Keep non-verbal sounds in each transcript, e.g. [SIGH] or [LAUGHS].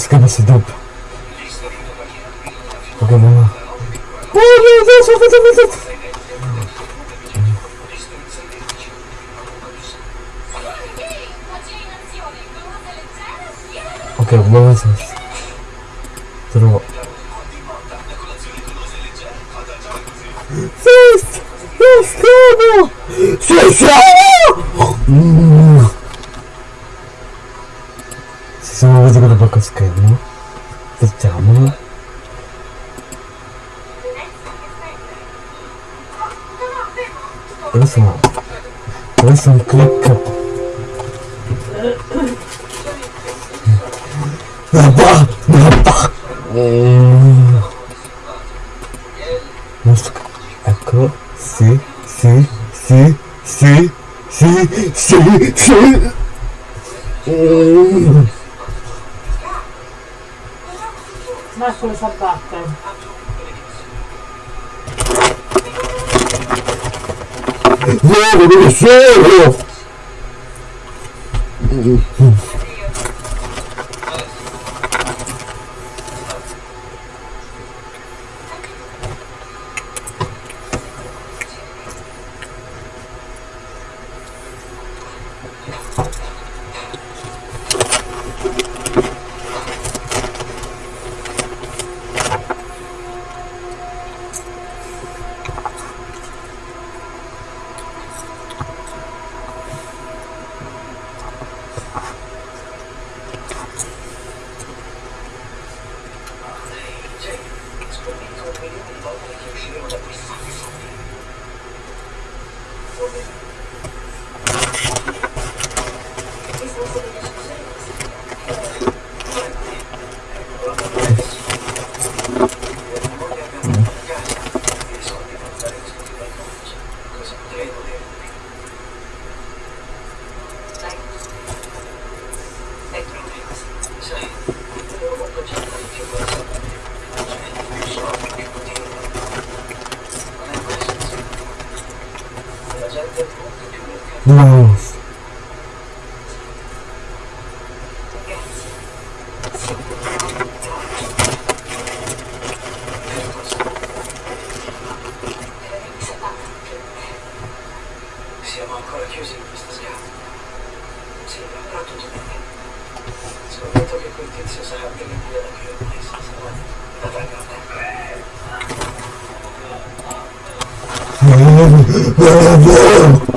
escama se dupla. Uh, uh. Siamo ancora chiusi in questa scala. Sì, però tutto bene. Scommetto che quel tizio sarà via da qui ormai senza guarda. Da Dove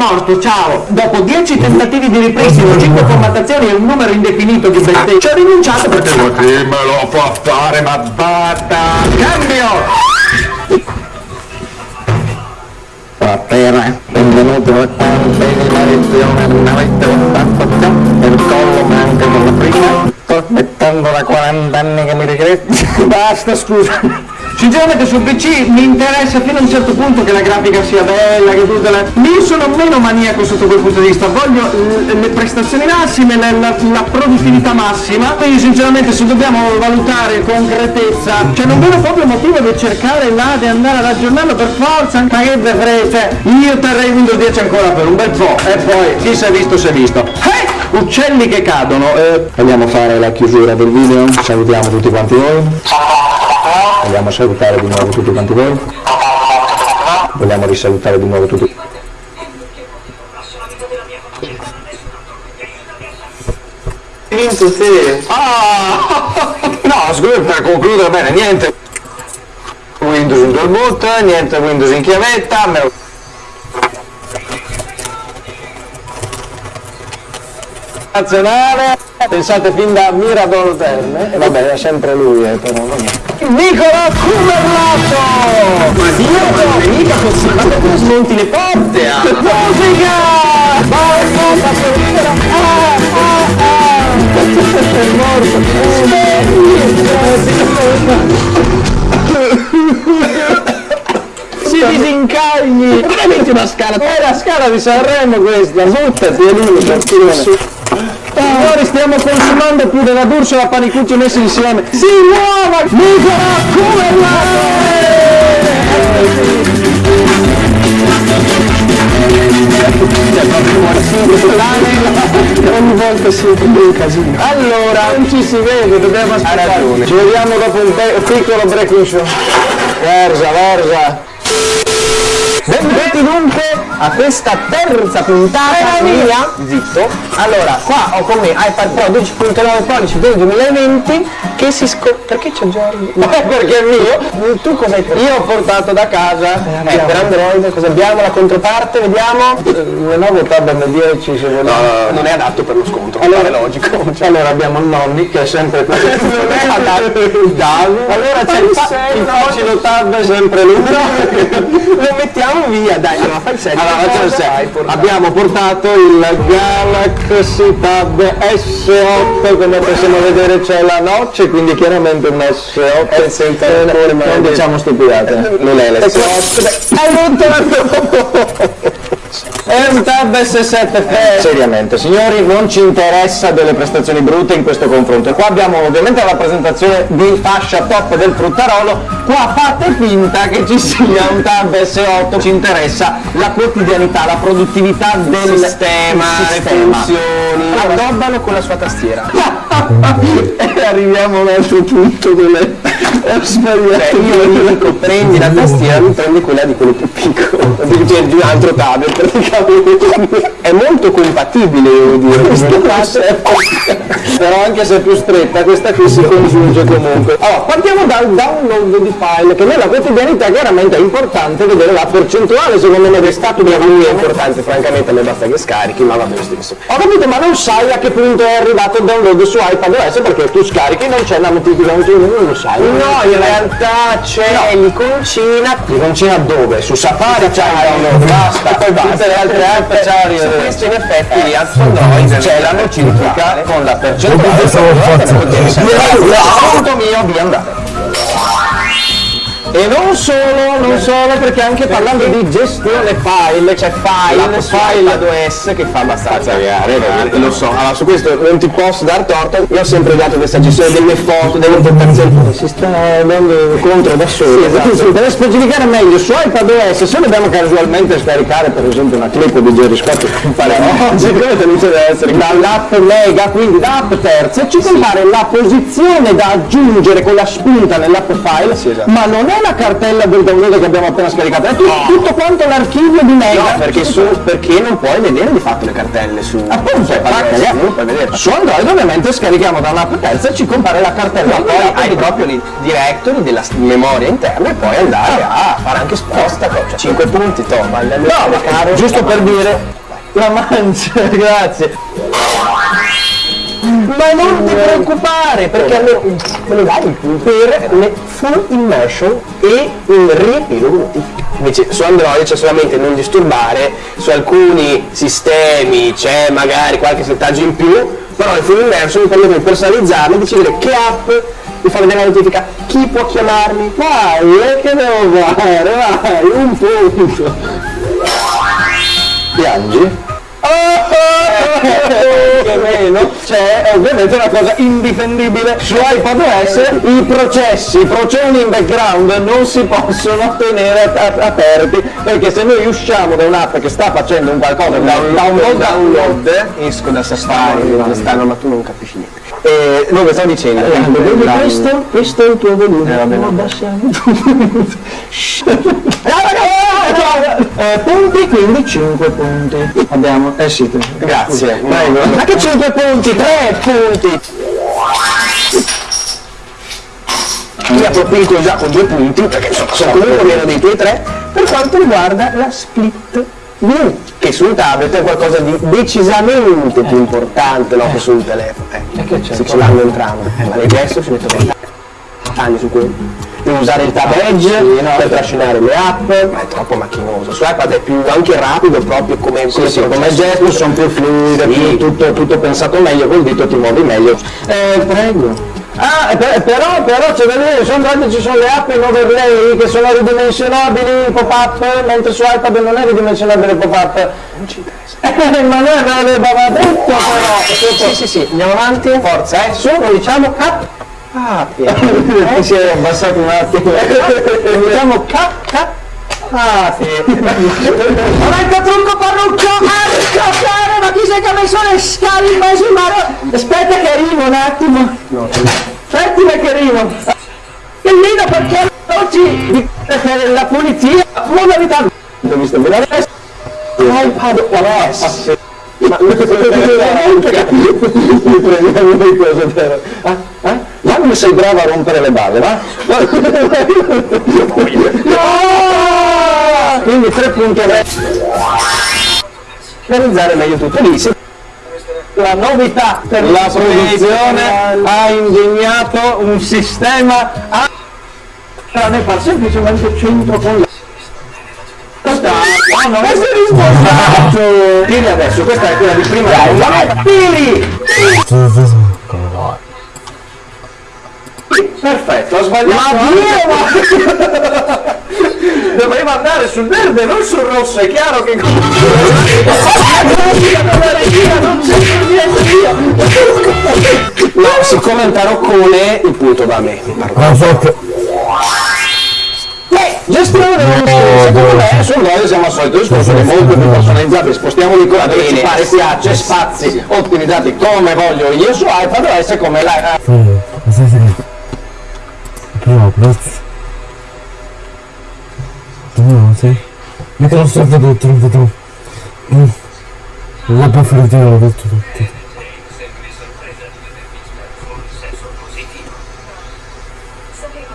morto, ciao! Dopo 10 tentativi di ripristino, 5 formattazioni e un numero indefinito di bestie, ci ho rinunciato perché chi me lo può fare, ma basta! Cambio! Buonasera, benvenuti a quanti di fatto già il collo ma anche con la prima. Sto aspettando da 40 anni che mi regretti. [LAUGHS] Basta, scusa. Sinceramente sul PC mi interessa fino a un certo punto che la grafica sia bella, che tutte le... Mi sono meno maniaco sotto quel punto di vista, voglio le prestazioni massime, la, la- la produttività massima, quindi sinceramente se dobbiamo valutare concretezza, cioè non vedo proprio motivo di cercare là, di andare ad aggiornarlo per forza, ma che frega, cioè io terrei Windows 10 ancora per un bel po' e poi chi si è visto si è visto. Eh! Uccelli che cadono, eh, Vogliamo fare la chiusura del video? Salutiamo tutti quanti voi. Vogliamo salutare di nuovo tutti quanti voi. Vogliamo risalutare di nuovo tutti. vinto sì. Ah! [LAUGHS] No, scusa, per concludere bene, niente Windows in dual boot, niente Windows in chiavetta, me lo... Nazionale, pensate fin da Mirador Terme, e vabbè, è sempre lui, eh, però. Nicola Cuberlato! Ma Dio, mica così, ma perché smonti le porte? Ah? Musica! Basta, sì, sì. disincagli! Metti una scala? È la scala di Sanremo questa, buttati, è lui. Signori, stiamo consumando più della D'Urso e la Panicucci messi insieme. Si muova! Nicola Ogni volta si un casino. Allora, non ci si vede, dobbiamo aspettare. Ci vediamo dopo un piccolo break in show. Versa, versa. Benvenuti dunque a questa terza puntata mia. Zitto. Allora, qua ho con me iPad Pro 12.9 pollici del 2020 che si scopre. Perché c'è Giorgio? No, perché è mio. Tu cosa hai portato? Io ho portato da casa. Eh, per Android, cosa abbiamo? La controparte, vediamo. Il nuovo Tab M10 se vogliamo. non è adatto per lo scontro. Allora è logico. [LAUGHS] Allora abbiamo il nonni che è sempre [LAUGHS] non è adatto. Davi. Allora c'è il, fa- il facile Tab è sempre lui. [LAUGHS] lo mettiamo via, dai, allora fai il. Allora, facciamo il set. Abbiamo portato il Galaxy Tab S8, come possiamo vedere c'è la noce, quindi chiaramente un S8. Eh, non diciamo stupidate. Non è l'S8. Hai rotto è un tab S7 Fe. Seriamente, signori, non ci interessa delle prestazioni brutte in questo confronto. E qua abbiamo ovviamente la presentazione di fascia top del fruttarolo. Qua fate finta che ci sia un tab S8, ci interessa la quotidianità, la produttività del sistema, le funzioni. Addobbano con la sua tastiera. e arriviamo verso tutto dove è sbagliato. io dico prendi la tastiera, mi prendi quella di quello più piccolo. Cioè di un altro tablet praticamente. È molto compatibile devo dire. questa classe. Però anche se è più stretta, questa qui si congiunge comunque. Allora, partiamo dal download di file, che nella quotidianità chiaramente è importante vedere la percentuale, secondo me, del stato di lui è importante, francamente a me basta che scarichi, ma va bene stesso. Ho capito, ma non sai a che punto è arrivato il download su iPadOS perché tu scarichi non c'è la notificazione, non lo sai. No, in realtà c'è l'iconcina. L'iconcina dove? Su Safari c'è il download, basta. E poi basta. Tutte le altre app c'è Su questo in effetti lì su Android c'è la notifica con la percentuale. Punto mio, via andare. E non solo, non solo, perché anche parlando di gestione file, c'è file, file 2S che fa abbastanza cagare, lo so. Allora su questo non ti posso dar torto, io ho sempre dato questa gestione delle foto, delle importazioni, si sta andando contro da solo. Sì, per specificare meglio, su iPadOS se dobbiamo casualmente scaricare per esempio una clip di Jerry Scott oggi, come deve essere. Dall'app Mega, quindi da app terza, ci compare la posizione da aggiungere con la spunta nell'app file, ma non è la cartella del download che abbiamo appena scaricato, è tu- tutto quanto l'archivio di Mega. No, perché, su, perché non puoi vedere di fatto le cartelle su Appunto, non puoi vedere. su Android ovviamente scarichiamo da un'app terza e ci compare la cartella. Ma poi hai proprio i directory della memoria interna e puoi andare a fare anche sposta, cioè 5 punti, to, ma il No, caro giusto per dire, la mancia, [LAUGHS] grazie. Ma non ti preoccupare, perché almeno me lo dai per le full immersion e il riepilogo. Invece su Android c'è solamente non disturbare, su alcuni sistemi c'è magari qualche settaggio in più, però il full immersion mi permette di personalizzarlo, decidere che app mi fa vedere la notifica, chi può chiamarmi, Vai, e che devo fare? Vai, un punto. piangi. Che meno c'è ovviamente una cosa indifendibile su iPadOS i processi, i processi in background non si possono tenere aperti perché se noi usciamo da un'app che sta facendo un qualcosa da un download download, esco da Safari, stanno, ma tu non capisci niente. E dove sto dicendo. Vedi La- questo, questo è il tuo volume. Lo vabbè. abbassiamo Shh. Eh, punti quindi 5 punti. Abbiamo eh sì Grazie, Prego. Ma che 5 punti? 3 punti! Mi appropinco già con due punti, perché sono, sono comunque meno dei tuoi tre, Per quanto riguarda la split che sul tablet è qualcosa di decisamente più importante no, che sul telefono. Eh, che c'è? se ce l'hanno entrambi. Ma lei adesso ci metto 20 anni su quello. Devo usare il tab edge per trascinare le app, ma è troppo macchinoso. Su iPad è più anche rapido proprio come, come, sì, come gesto sono più fluide, Sì. più tutto, tutto pensato meglio, col dito ti muovi meglio. Eh, prego. Ah, per- però, però c'è da dire, sono date ci sono le app in overlay che sono ridimensionabili in pop-up, mentre su iPad non è ridimensionabile il pop-up. Non ci interessa. Eh, ma noi aveva detto però. Sì, sì, sì, andiamo avanti. Forza, eh, su, lo diciamo cap. Ah, eh, [LAUGHS] si è abbassato un attimo. Diciamo cap, cap. Ah, sì. [LAUGHS] Momento trucco parrucco, arco, ma chi sei che ha messo le scale in mezzo in? Aspetta che arrivo un attimo. Aspetta che arrivo. che lì perché oggi la polizia non mi dà. Non mi sta vedendo adesso. iPad OS. Ma non ti prendiamo di cosa però. Ah, ah? Ma come sei brava a rompere le balle, va? No! [LAUGHS] Quindi 3.3 organizzare meglio tutto lì. La novità per la produzione ha ingegnato un sistema a ne fa semplicemente centro con la Ah, non è essere rispostato! Esatto. Tiri adesso, questa è quella di prima. Tiri! Perfetto, ho sbagliato. Ma Dio, [LAUGHS] Dovremmo andare sul verde, non sul rosso, è chiaro che... No, siccome è un taroccone, il punto va a me. Ma che... Beh, gestione stesso, secondo me sul Royal siamo al solito discorso che molto più personalizzabile, spostiamoli qua dove ci pare piace, spazi ottimizzati come voglio io su iPad OS come la... Prego, ma sai Tu non sei? Mica lo so tutto, tutto, tutto. Mm. La preferita l'ho detto tutto. Sapevo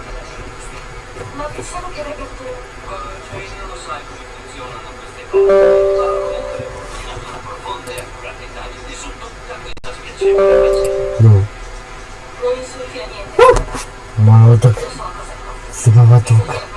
che 都。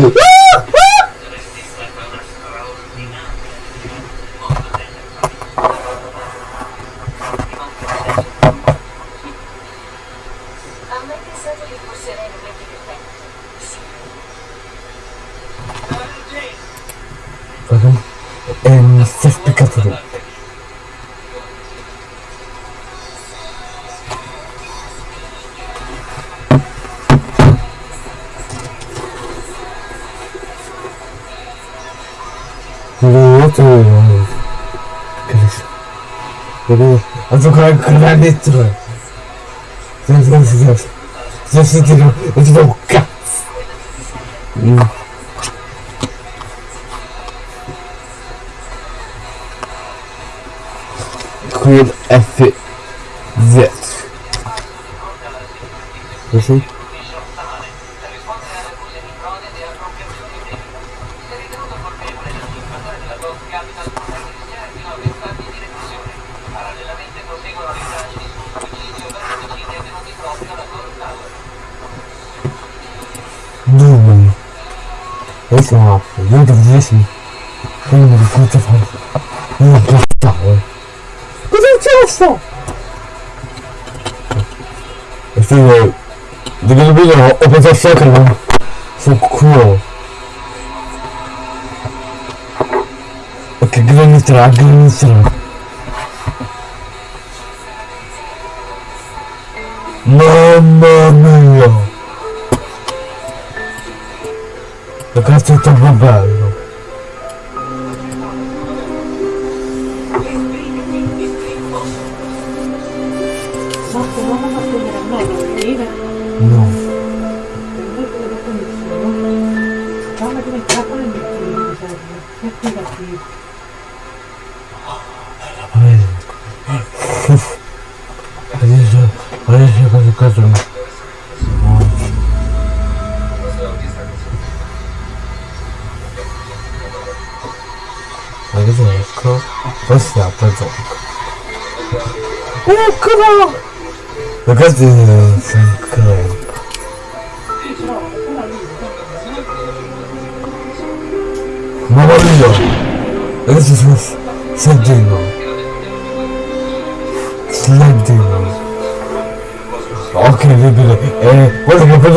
Woo! eu vou tua cara de tudo. Tu não vais ver. Tu? Eu vou dou cá. Queen F. Vet. Você? Successo? E quindi di che video ho pensato che non sul culo. Che graniterà, graniterà. Mamma mia! Che cazzo è troppo bello!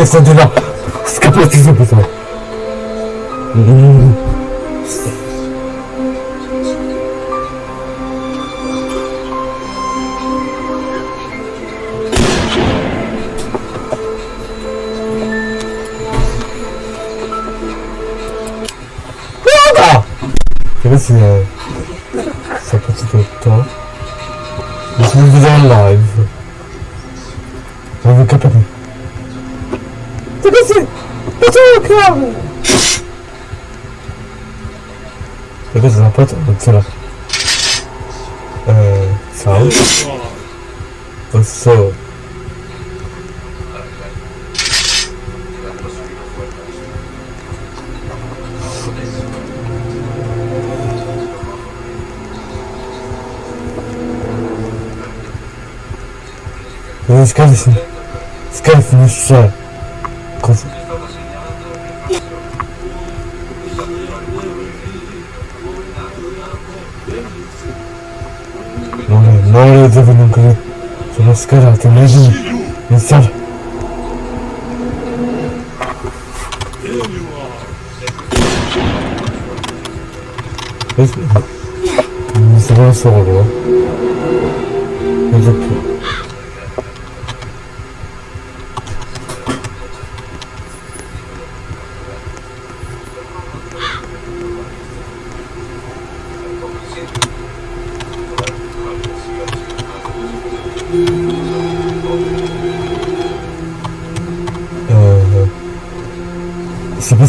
Che prende sentendo. Scappati subito. Mm. Guarda! Che questo è... Sapete tutto? Mi sono venuto T'es passé Pas toi, crabe T'as c'est un pote Donc c'est là. Euh. Ça.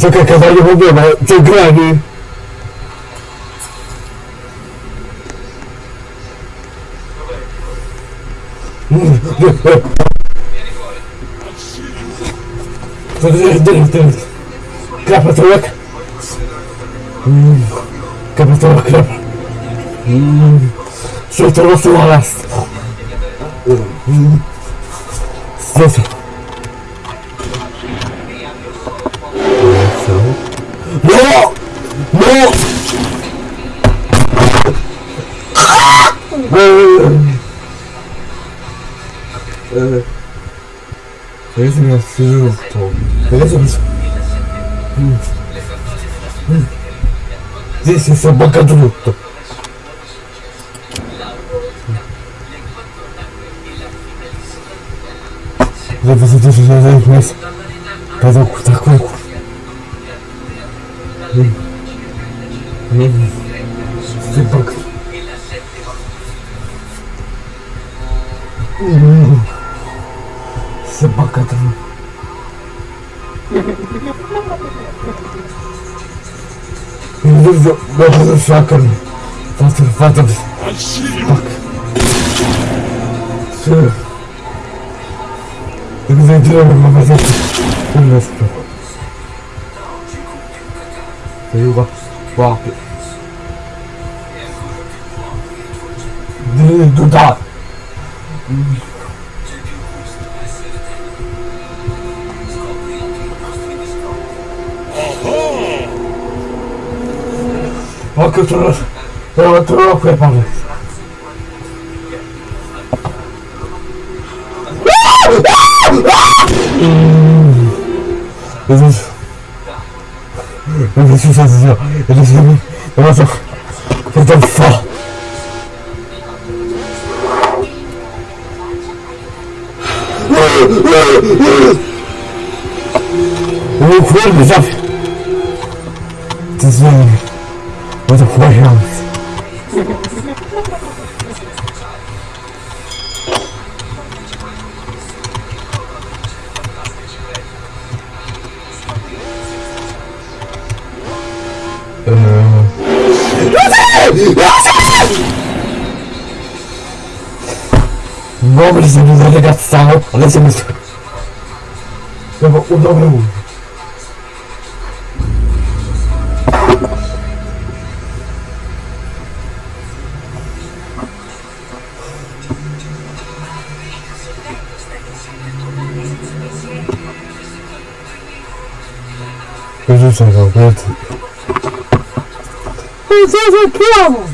Si pensa che il cavallo problema grani Klappa tråk. Klappa tråk, klappa. Sluta vara собакодрут-то? Да, да, да, да, да, да, да, Поток такой. Степак. Собака там. You motherfucker. What the fuck? Fuck. Sure. Eu não entendi, mas eu não sei. Eu não sei. Eu não sei. Eu não sei. Welcome to the World Cup Republic. This is. Is really. It Nobre se nos arregaçaram, falecemos. O dobro. Eu já sou completo. Eu sou completo.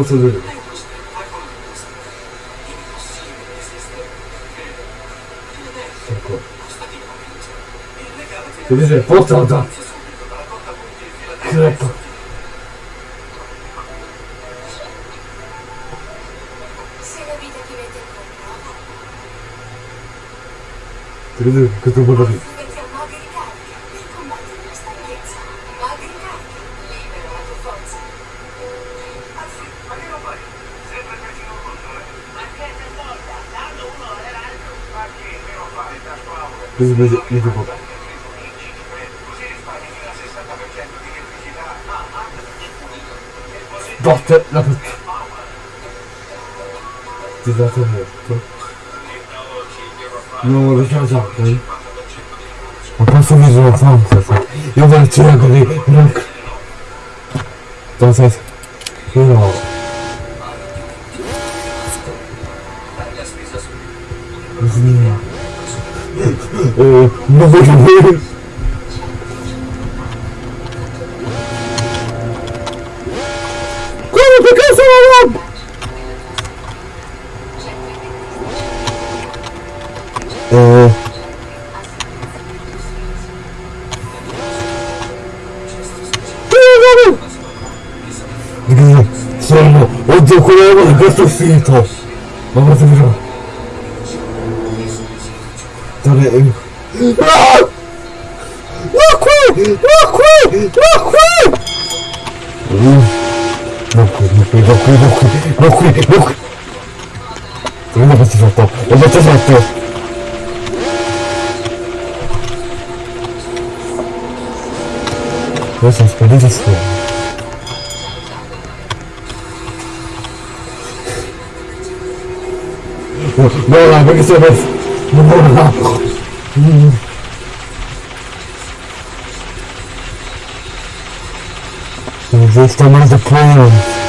ロスルールルポスターとクレットグッドボールです。Vas-y, vas-y, les deux Bordel, la route. Des intérieurs, toi. Non, on va faire ça, On va sauver non voglio vedere. Come che cazzo la Eh. Di che sono? Oddio, quello è questo sito! Ma guarda. Dove è? Não! Não corre! Não corre! Não corre! Não corre, não corre, não corre, não corre, não corre, não corre! Eu não vou te soltar, eu vou não soltar! Nossa. Não, não, porque. Não, não, não! We've reached another plane.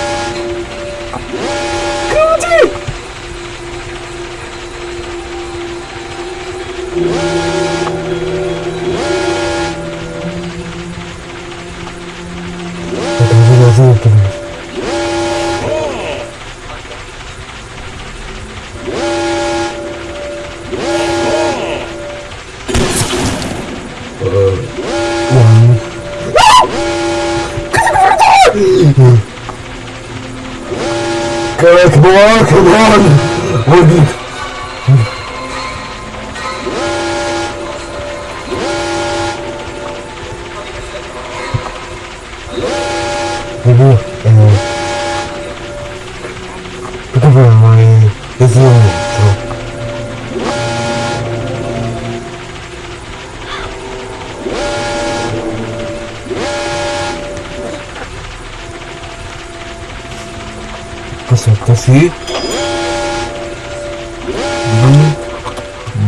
passar para si.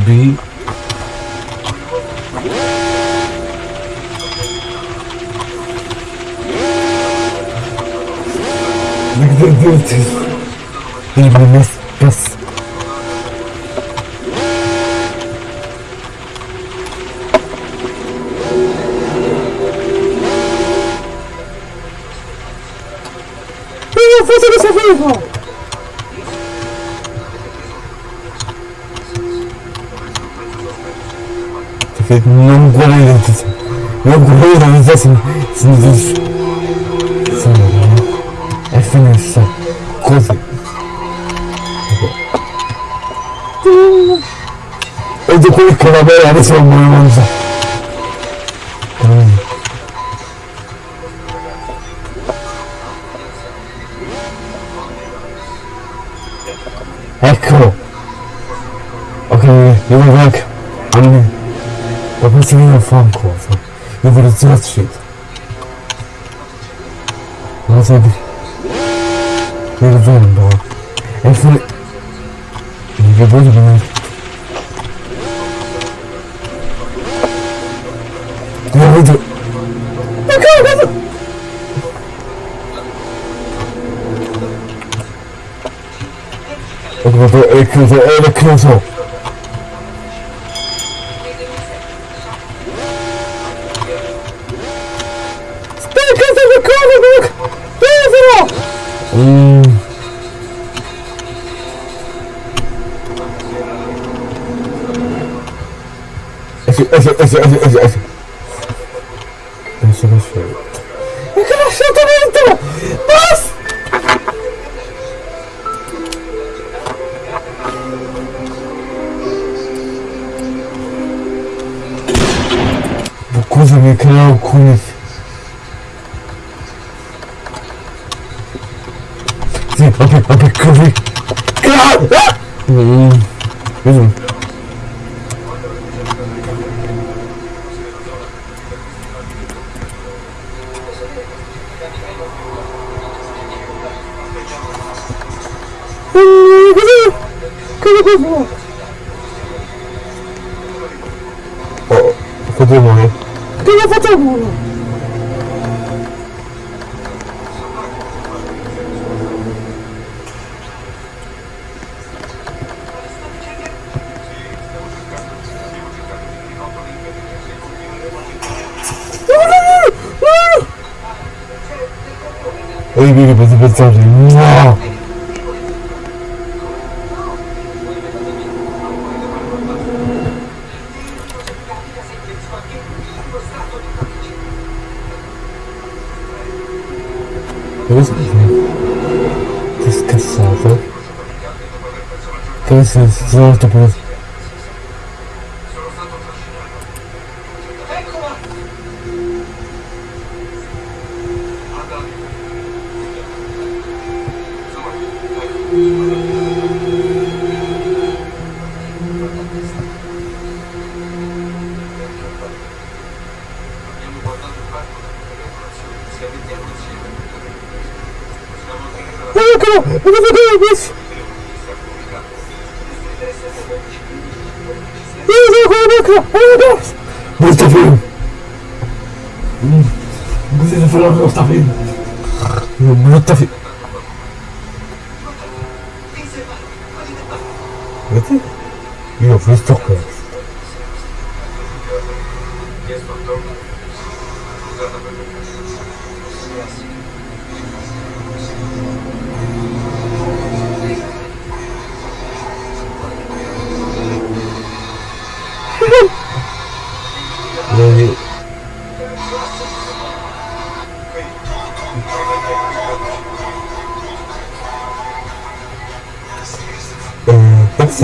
B. Como é que deu? Deu, deu. non buona identità. Non buona identità significa... Significa... È finessa. Così. Ed è quello che va bene, adesso non volevo mangiare. Ma questo video fa un coso. Io voglio zero uscito. Ma sai di... Il vento. E fu... Il riposo che mi... Io vedo... Ma cazzo! Ho trovato... È chiuso, è chiuso! Mm. as a, as a, as a, as a, as a Ой, бери, бери, бери, Ты сказал, да? Ты сказал, что просто...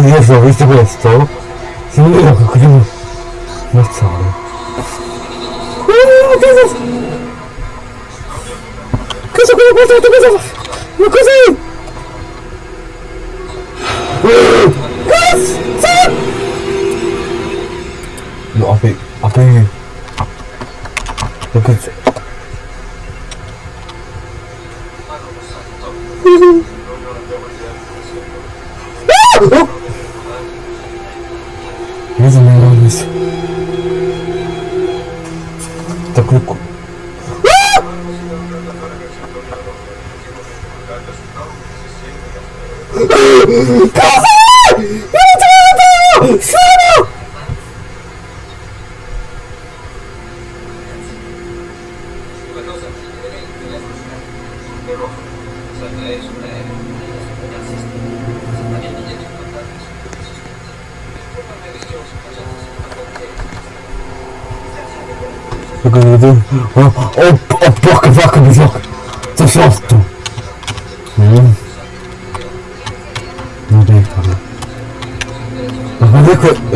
io se ho visto questo significa che oh, cosa cosa cosa cosa cosa cosa ma così cosa no apri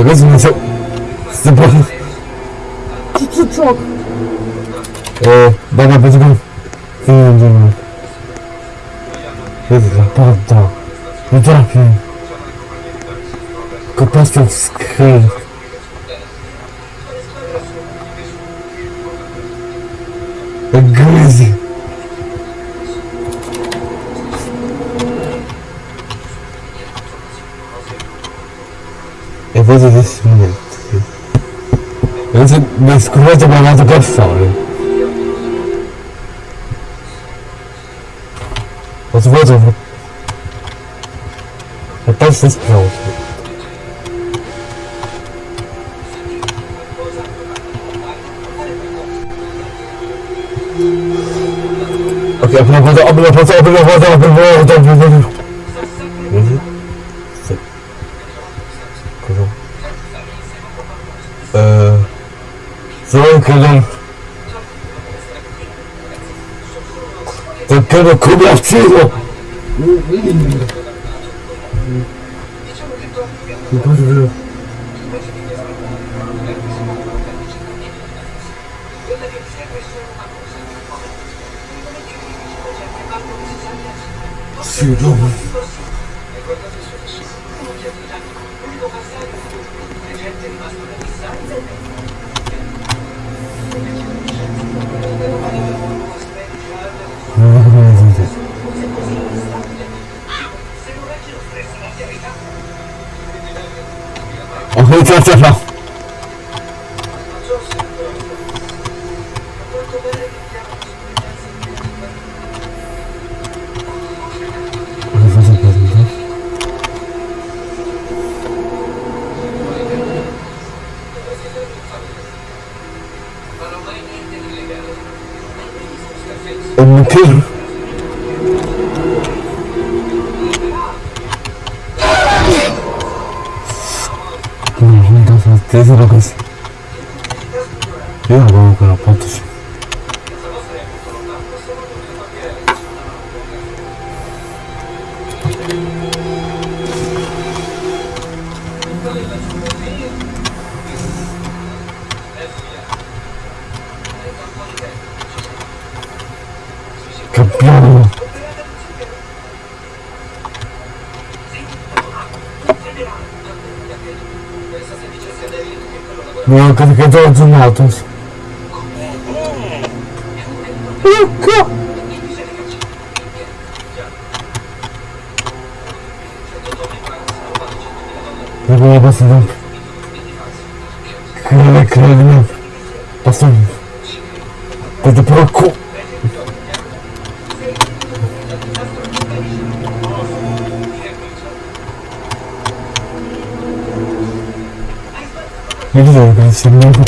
Rozumiecie? Co, co, co? E, dobra, będziemy... Ty e, będziemy. Jest naprawdę. Nie trafię. Kopastia w skrzyni. nervoso esse momento. Antes das curvas eu guardava para fora. Outro voo, outro voo. Até vocês para outro. Ok, abre a porta, abre a porta, abre a porta, abre a porta, abre a porta. Chyba Kuba wcydzą. Thank you. Sì, no. Ho cominciato Não é o carregador de notas. eu vou passar de Caralho, caralho, passando. De procura. Ne güzel ben seninle hukuk.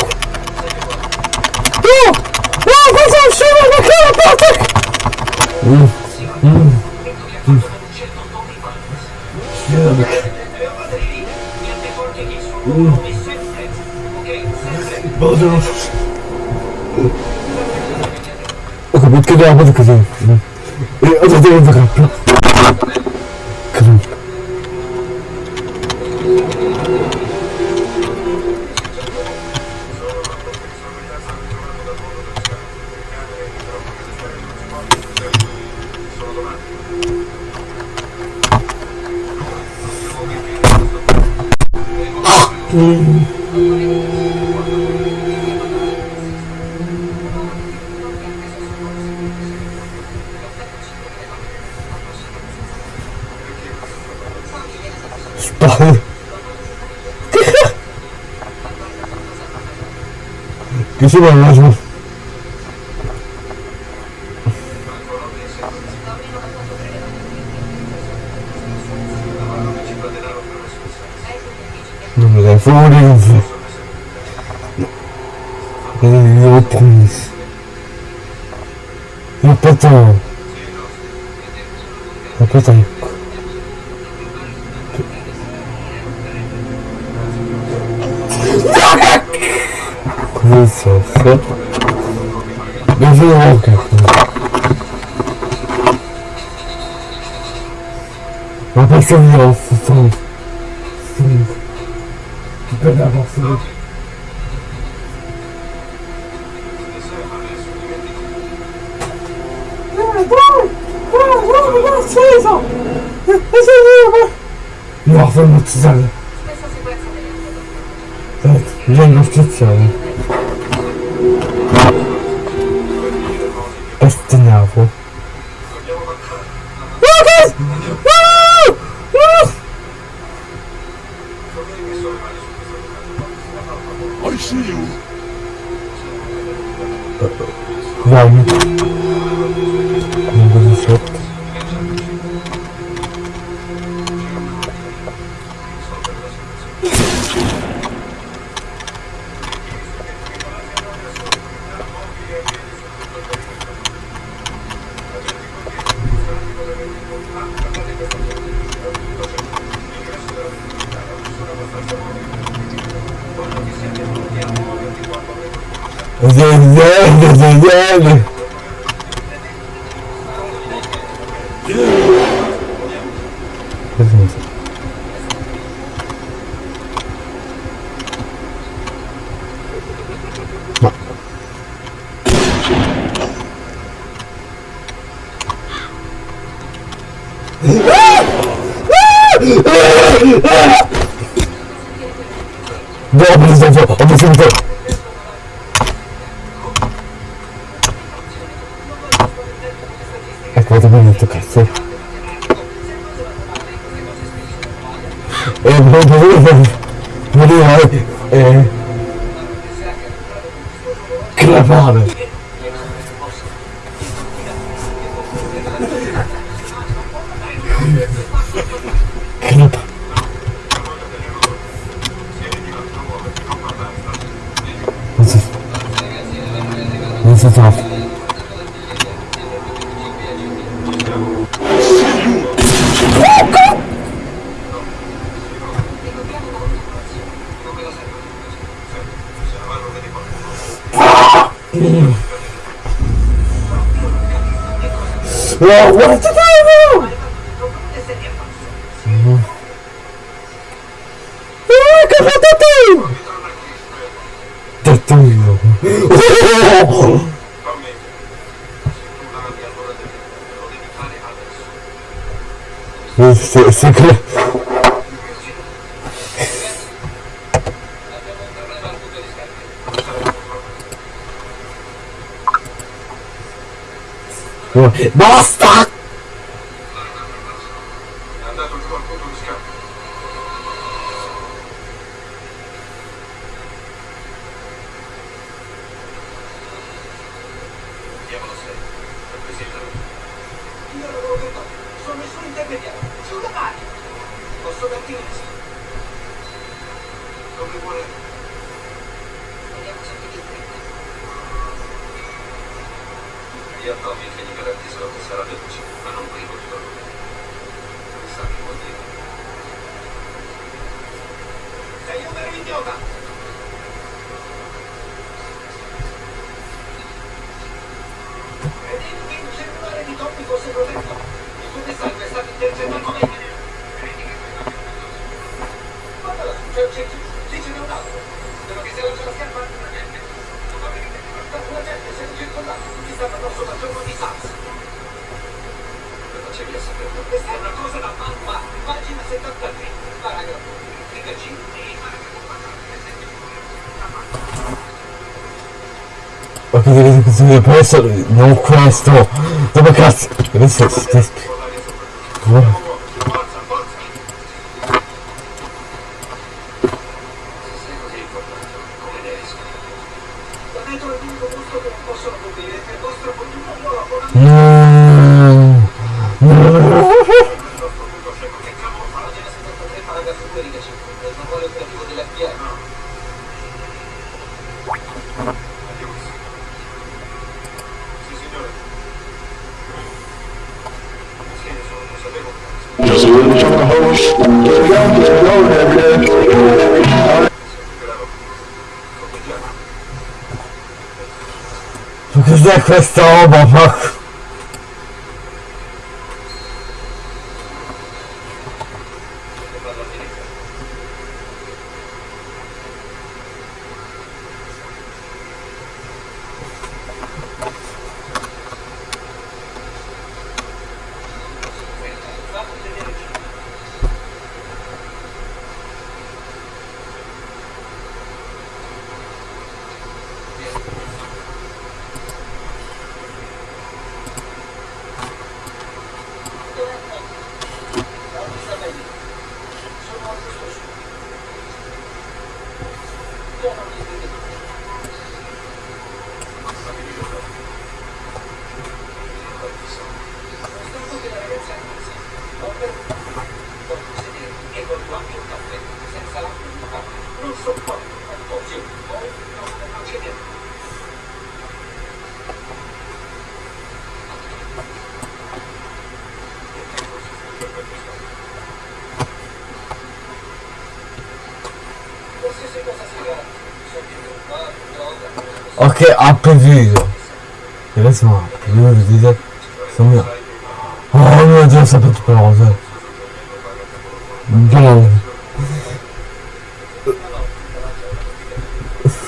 Yok! Yok hocam şuna bakalım artık! Hmm. Hmm. Hmm. Şuraya bak. Hmm. Bazen olsun. Bakın bitki de yapmadık kızım. E, az önce yapmadık. Kisi ba ngazmu. Non, mais il faut voler une. Il est reprise. Il est. Il. sont violents, ce de une verdadeiro. Oh, what the devil? Mm. Ah, comment t'attends T'attends, oh C'est clair. Basta! Fosse protetto? Il tuo messaggio è stato intercettato da me. Guardala su, c'è un cerchio. Lì ce n'è un altro. Spero che sia la la scarpa. La gente si è circondata. Ti stanno addosso dal giorno di Sars. Come facevi a saperlo? Questa è una cosa da mamma. Pagina 73. Paragrafo. Riga G. Ma che devi dire questo? Non questo! Oh my god! What is this? This... What? Crystal ball. imprévu. Et là, c'est moi. Je disais, c'est mieux. Oh mon dieu, ça peut être pas le Bon. Euh,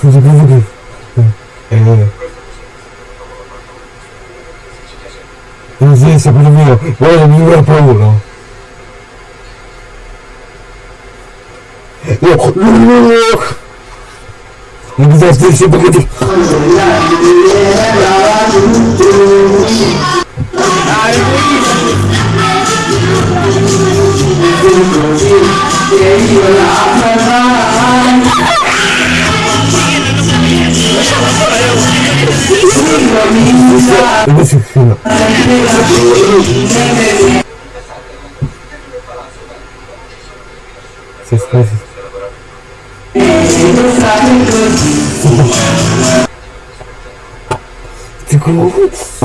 j'ai pas voulu. Et. Vas-y, ça peut le mieux. Ouais, mieux est pas où, Подожди, все, погоди. Сейчас, сейчас. Ты грудь.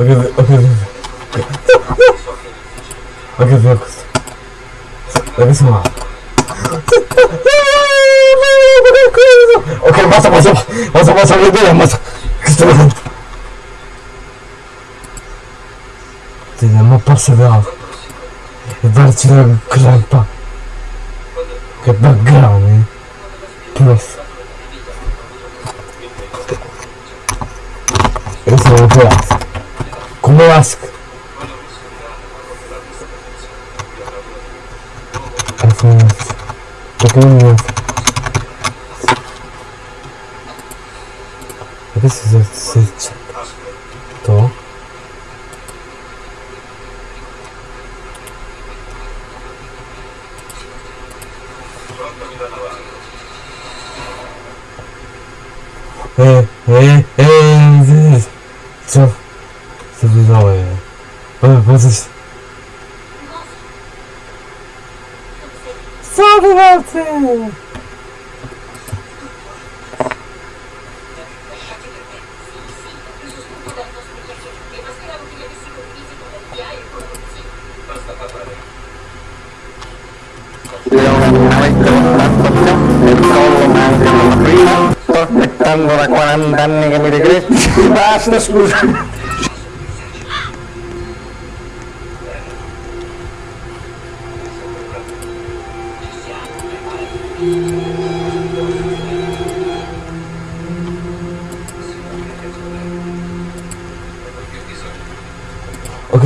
Look at the. Olha o Vecos. Olha o Ok, massa, massa, o massa, meu Deus, o Ty na mapa o Bardzo krampa. Chyba o Plus. Jestem teraz. o assim. Aqui não é. Eu preciso de Tô. É, é, é, é, é, é, é, é, é, é, é, é, co wy walcy? mau por acá andando que me regreso. Basta, excusa.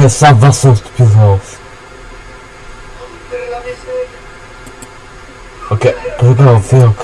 na salvação de pessoas. Ok, perdão, Felix.